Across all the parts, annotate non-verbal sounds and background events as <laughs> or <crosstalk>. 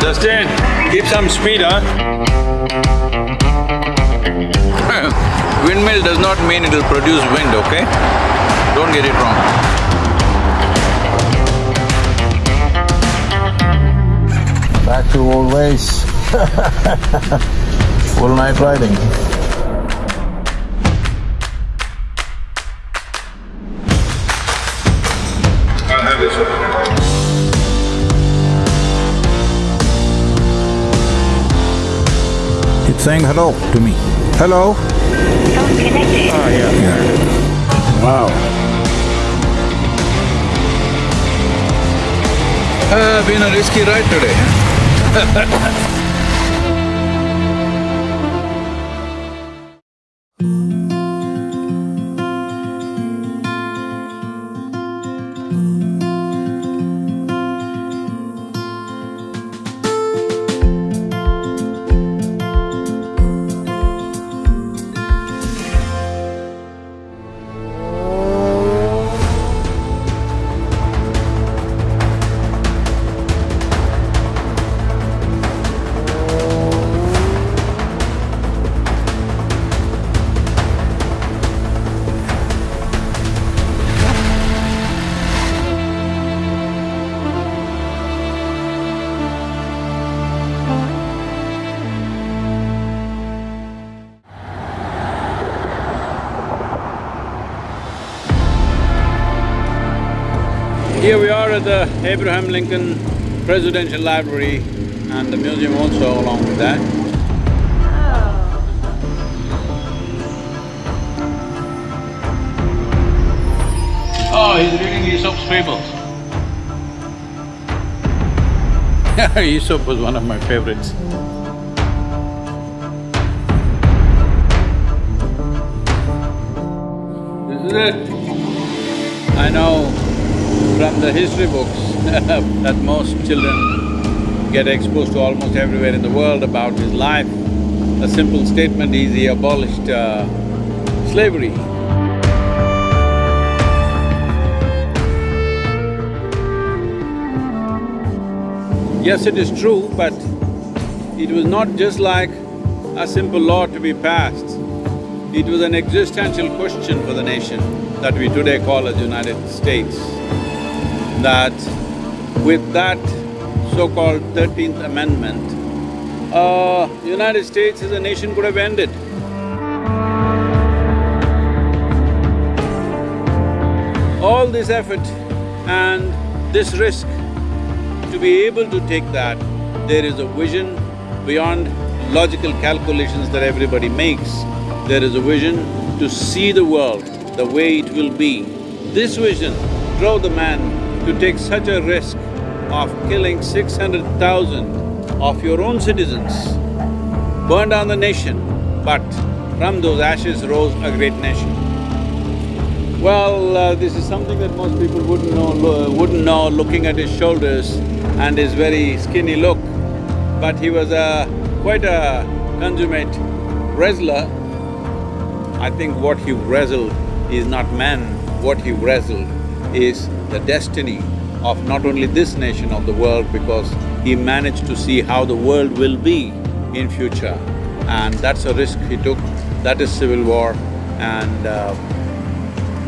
Justin, keep some speed, huh? <laughs> Windmill does not mean it'll produce wind, okay? Don't get it wrong. Back to old ways. <laughs> Full night riding. I'll have this saying hello to me. Hello? Connected. Oh yeah. Wow. Uh, been a risky ride today, <laughs> Here we are at the Abraham Lincoln Presidential Library and the museum also along with that. Oh, oh he's reading Aesop's fables. <laughs> Aesop was one of my favorites. This is it. I know from the history books <laughs> that most children get exposed to almost everywhere in the world about his life. A simple statement is he abolished uh, slavery. Yes, it is true, but it was not just like a simple law to be passed. It was an existential question for the nation that we today call as United States. That with that so-called Thirteenth Amendment, uh, United States as a nation could have ended. All this effort and this risk, to be able to take that, there is a vision beyond logical calculations that everybody makes. There is a vision to see the world the way it will be. This vision drove the man to take such a risk of killing six hundred thousand of your own citizens, burn down the nation, but from those ashes rose a great nation. Well, uh, this is something that most people wouldn't know, wouldn't know looking at his shoulders and his very skinny look. But he was a… quite a consummate wrestler. I think what he wrestled is not man, what he wrestled is the destiny of not only this nation, of the world, because he managed to see how the world will be in future. And that's a risk he took, that is civil war and uh,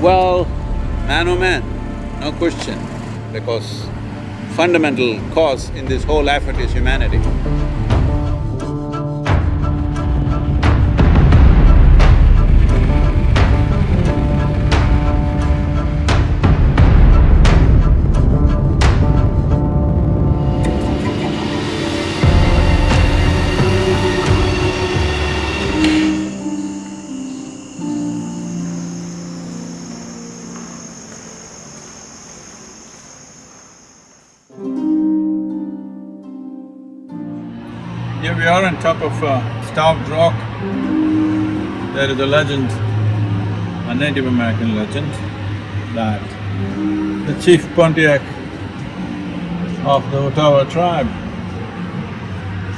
well, man oh man, no question, because fundamental cause in this whole effort is humanity. Are on top of uh, Starved Rock. There is a legend, a Native American legend, that the chief Pontiac of the Ottawa tribe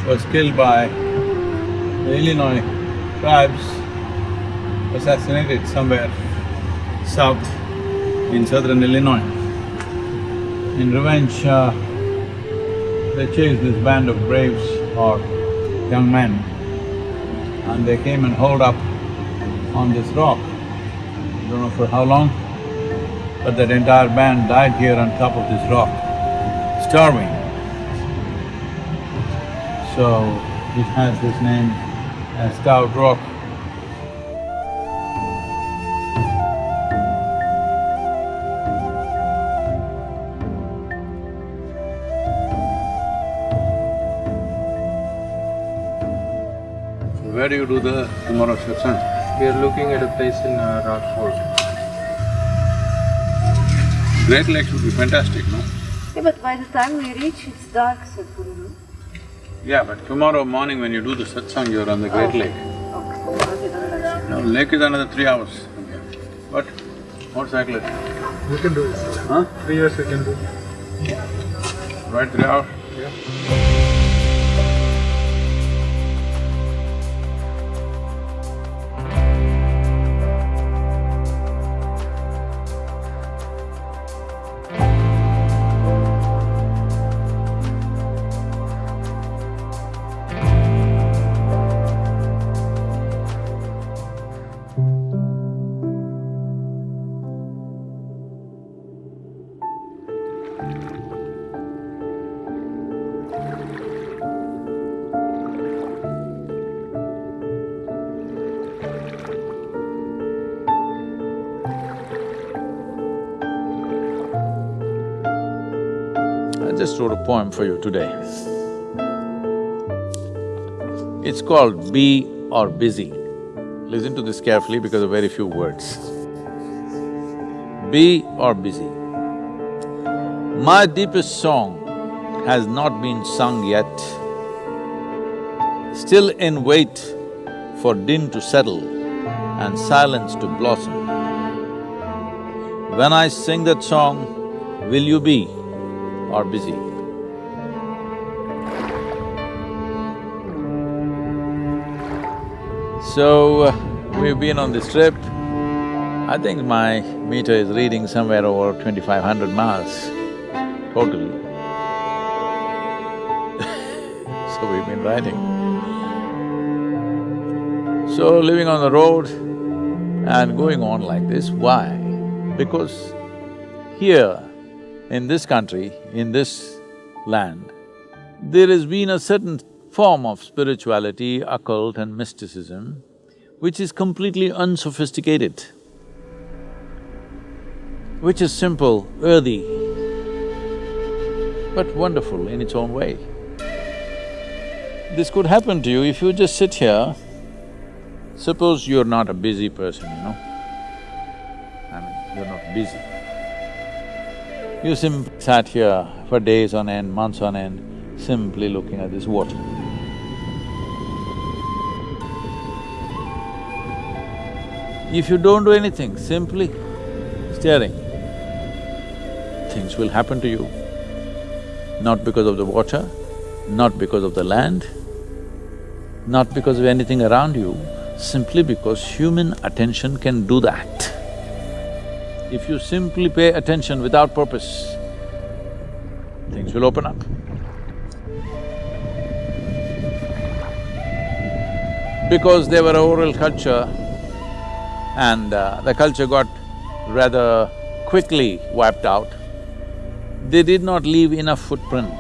was killed by the Illinois tribes, assassinated somewhere south in southern Illinois. In revenge, uh, they chased this band of braves or young men and they came and holed up on this rock. I don't know for how long, but that entire band died here on top of this rock, starving. So, it has this name as Starved Rock. You do the tomorrow satsang? We are looking at a place in uh, Rockford. Great Lake would be fantastic, no? Yeah, but by the time we reach, it's dark, Sadhguru, no? Yeah, but tomorrow morning when you do the satsang, you're on the Great Lake. Okay, okay, then that's… No, lake is another three hours from here. But motorcyclist, We can do it. huh? Three years we can do. Right three hours? I just wrote a poem for you today. It's called Be or Busy. Listen to this carefully because of very few words. Be or busy. My deepest song has not been sung yet, still in wait for din to settle and silence to blossom. When I sing that song, will you be or busy? So, uh, we've been on this trip. I think my meter is reading somewhere over twenty-five hundred miles totally. <laughs> so we've been riding. So living on the road and going on like this, why? Because here, in this country, in this land, there has been a certain form of spirituality, occult and mysticism which is completely unsophisticated, which is simple, earthy, but wonderful in its own way. This could happen to you if you just sit here, suppose you're not a busy person, you know, I mean, you're not busy. You simply sat here for days on end, months on end, simply looking at this water. If you don't do anything, simply staring, things will happen to you. Not because of the water, not because of the land, not because of anything around you, simply because human attention can do that. If you simply pay attention without purpose, things will open up. Because they were oral culture and uh, the culture got rather quickly wiped out, they did not leave enough footprint.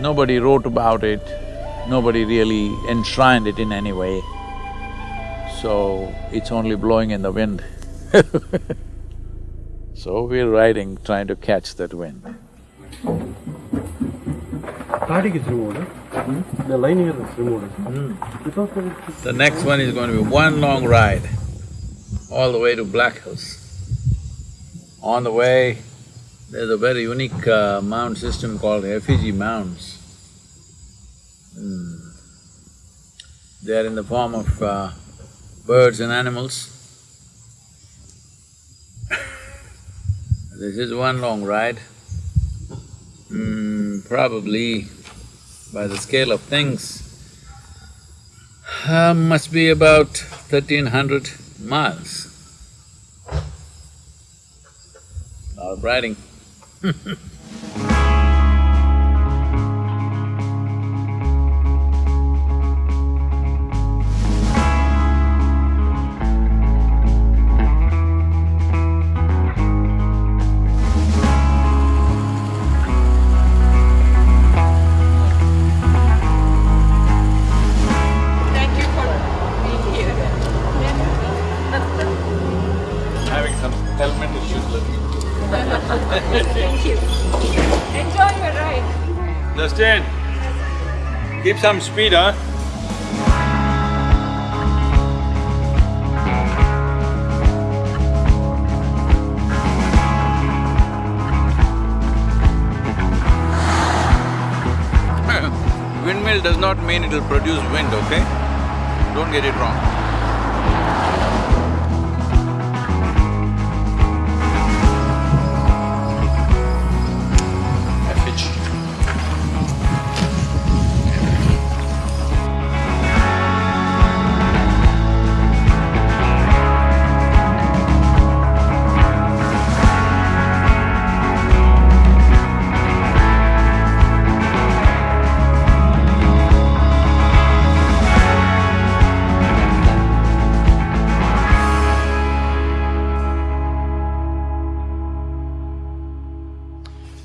Nobody wrote about it, nobody really enshrined it in any way, so it's only blowing in the wind <laughs> So we're riding, trying to catch that wind. Starting is removed, huh? The lining is removed. The next one is going to be one long ride, all the way to Black Hills. On the way, there's a very unique uh, mound system called effigy mounds. Hmm. They are in the form of uh, birds and animals. This is one long ride. Hmm, probably by the scale of things, uh, must be about thirteen hundred miles. Not riding. <laughs> some speed, huh? <laughs> Windmill does not mean it'll produce wind, okay? Don't get it wrong.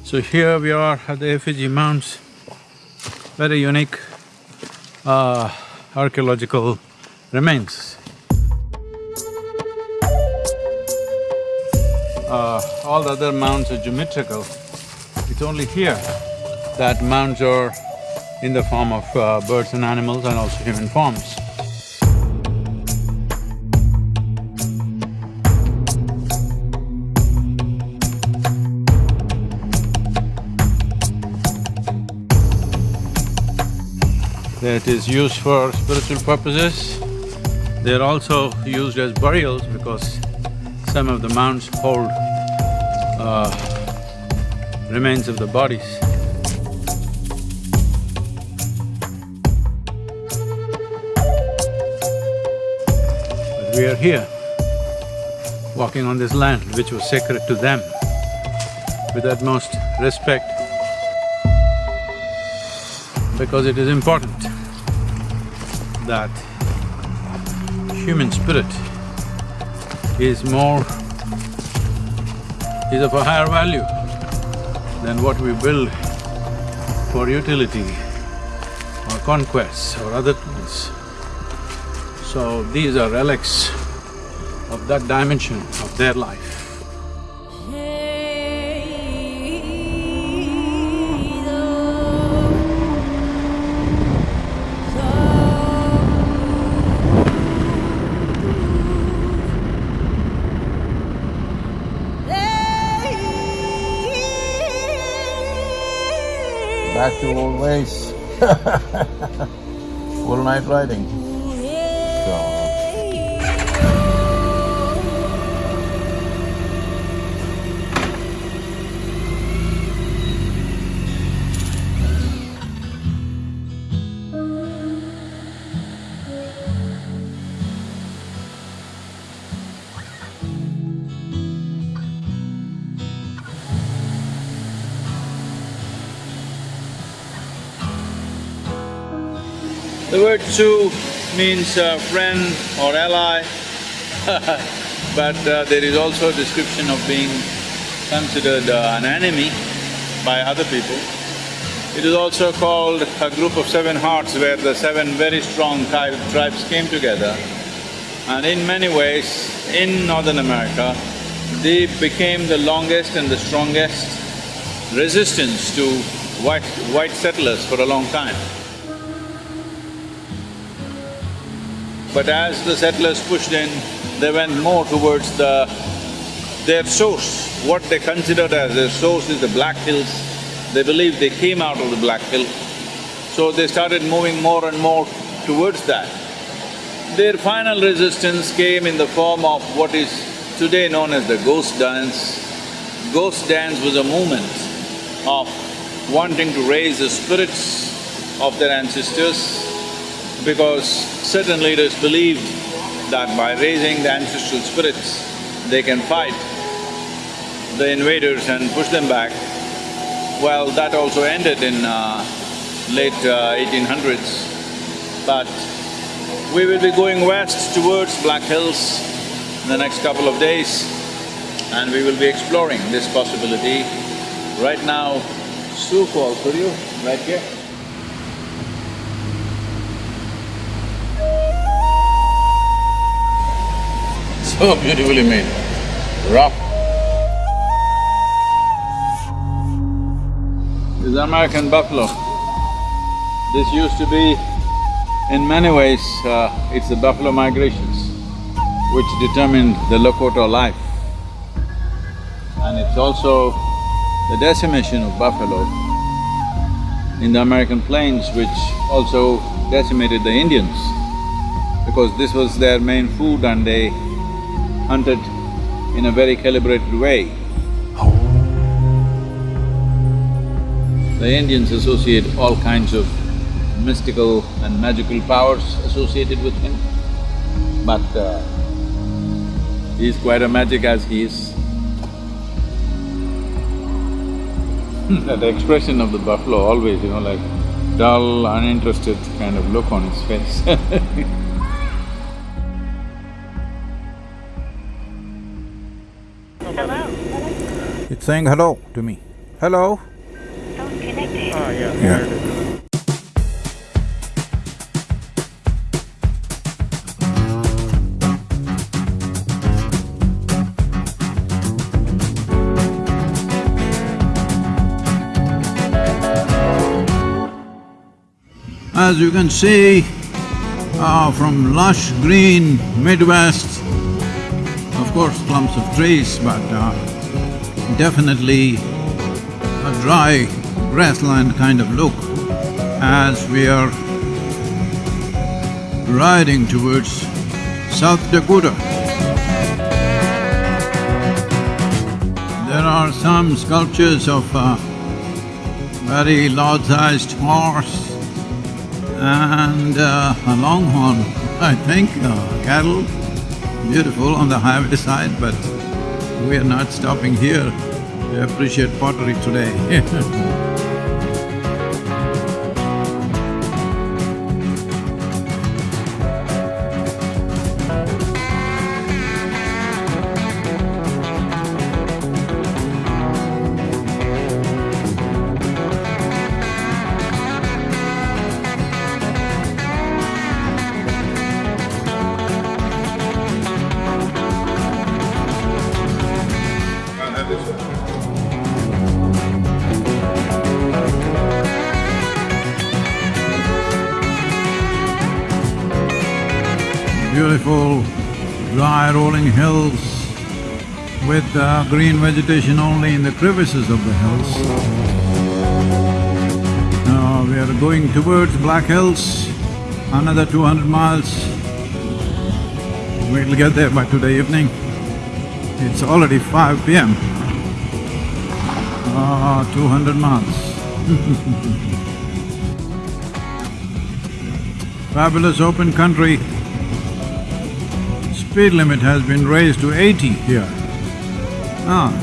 So here we are at the effigy mounds, very unique uh, archaeological remains. Uh, all the other mounds are geometrical. It's only here that mounds are in the form of uh, birds and animals and also human forms. That is used for spiritual purposes. They're also used as burials because some of the mounds hold uh, remains of the bodies. But we are here, walking on this land which was sacred to them with utmost respect because it is important that human spirit is more… is of a higher value than what we build for utility or conquests or other things. So these are relics of that dimension of their life. Back to old ways. Full night riding. Tzu means uh, friend or ally <laughs> but uh, there is also a description of being considered uh, an enemy by other people. It is also called a group of seven hearts where the seven very strong tri- tribes came together. And in many ways, in Northern America, they became the longest and the strongest resistance to white… white settlers for a long time. But as the settlers pushed in, they went more towards the… their source. What they considered as their source is the Black Hills. They believed they came out of the Black Hill. So they started moving more and more towards that. Their final resistance came in the form of what is today known as the ghost dance. Ghost dance was a movement of wanting to raise the spirits of their ancestors because certain leaders believed that by raising the ancestral spirits, they can fight the invaders and push them back. Well, that also ended in uh, late uh, 1800s. But we will be going west towards Black Hills in the next couple of days and we will be exploring this possibility. Right now, Falls, could you, right here? So <laughs> beautifully made, rough. This is American buffalo. This used to be, in many ways, uh, it's the buffalo migrations which determined the Lakota life. And it's also the decimation of buffalo in the American plains which also decimated the Indians because this was their main food and they hunted in a very calibrated way. The Indians associate all kinds of mystical and magical powers associated with him, but uh, he's quite a magic as he is. <laughs> that expression of the buffalo always, you know, like dull, uninterested kind of look on his face <laughs> saying hello to me. Hello? Yeah. As you can see, uh, from lush green Midwest, of course clumps of trees, but uh, definitely a dry grassland kind of look as we are riding towards South Dakota. There are some sculptures of a very large-sized horse and uh, a longhorn, I think, uh, cattle, beautiful on the highway side, but we are not stopping here. To appreciate pottery today <laughs> with uh, green vegetation only in the crevices of the hills. Now we are going towards Black Hills, another two hundred miles. We'll get there by today evening. It's already five PM. Ah, two hundred miles <laughs> Fabulous open country. Speed limit has been raised to eighty here. Ah.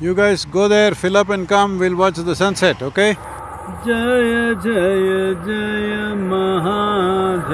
You guys go there, fill up and come, we'll watch the sunset, okay? Jaya Jaya Jaya Mahadeva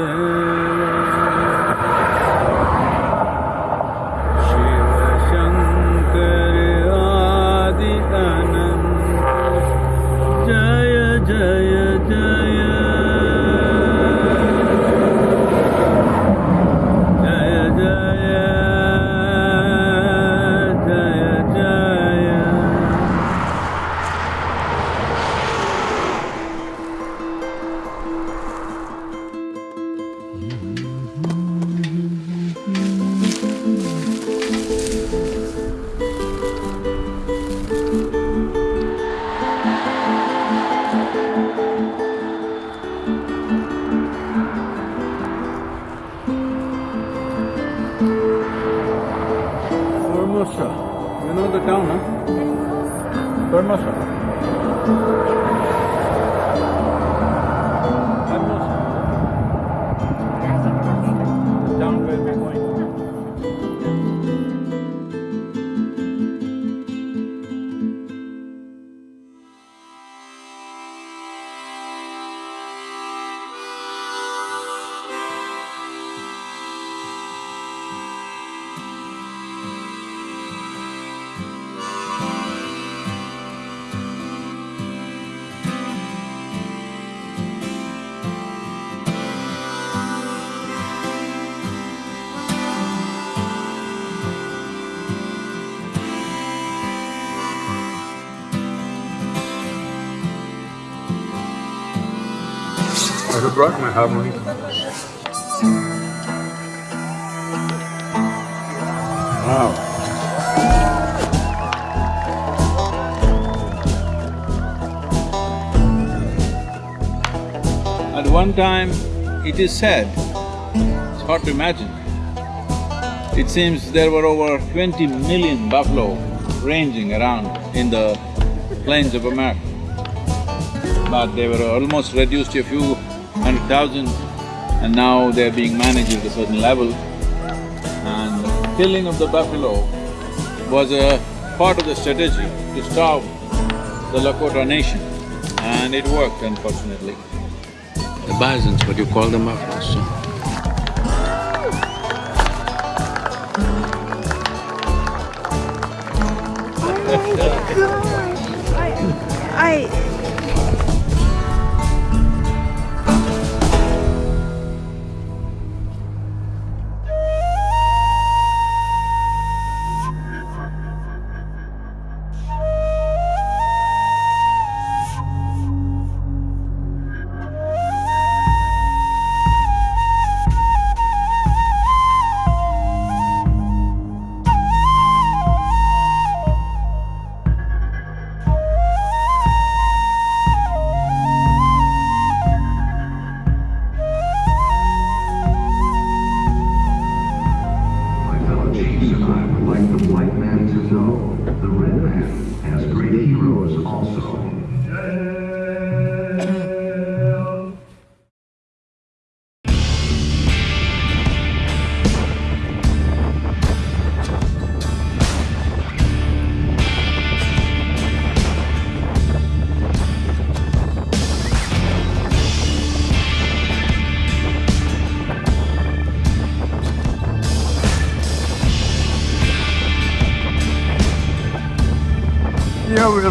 huh? Formosa. Brought my harmony. Wow. At one time, it is said, it's hard to imagine, it seems there were over twenty million buffalo ranging around in the plains of America. But they were almost reduced to a few thousand and now they're being managed at a certain level. And killing of the buffalo was a part of the strategy to starve the Lakota nation and it worked unfortunately. The bisons, but you call them buffaloes, so. I… My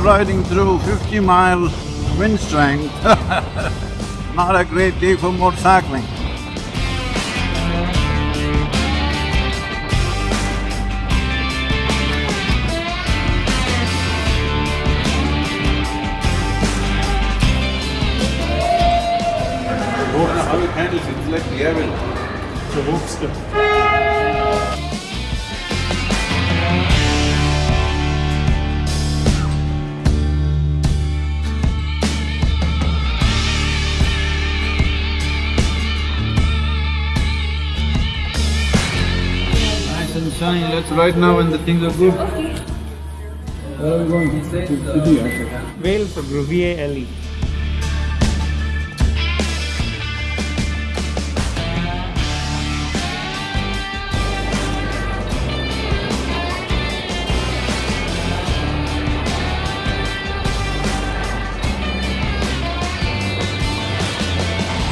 riding through fifty miles wind strength. <laughs> Not a great day for motorcycling. How it handles, it's like the avalanche. Nice and sunny, let's right now when the things are good. Where are we going? Wales or Gruvier Alley.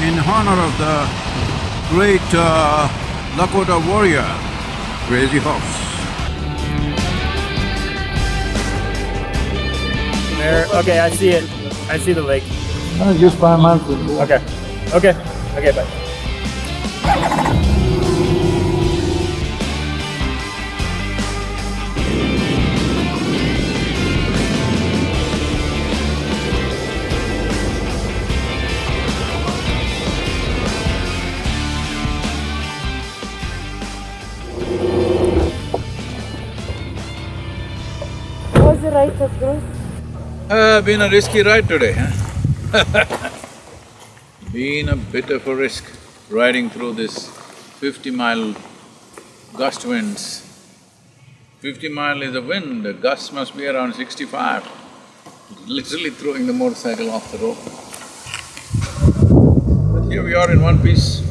In honor of the great uh, Lakota warrior, Crazy Horse. There, okay, I see it. I see the lake. Uh, just five months Okay, okay, okay, bye. Sadhguru? Uh, been a risky ride today, huh? <laughs> been a bit of a risk riding through this fifty mile gust winds. Fifty mile is a wind, the gust must be around sixty-five. Literally throwing the motorcycle off the road. But here we are in one piece.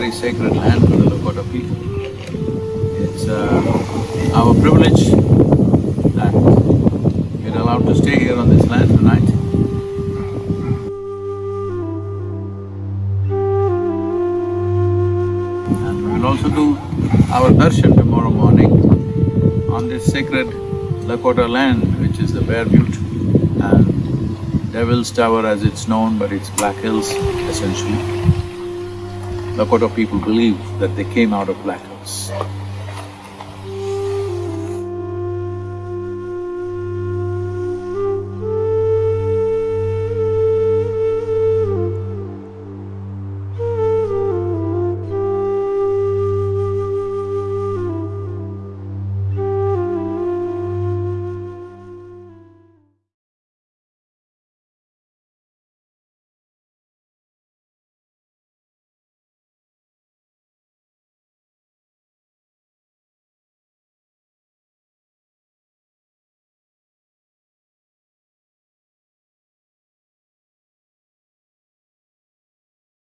Very sacred land for the Lakota people. It's uh, our privilege that we're allowed to stay here on this land tonight. And we will also do our darshan tomorrow morning on this sacred Lakota land, which is the Bear Butte. And Devil's Tower as it's known, but it's Black Hills essentially. Lakota people believe that they came out of Black Hills.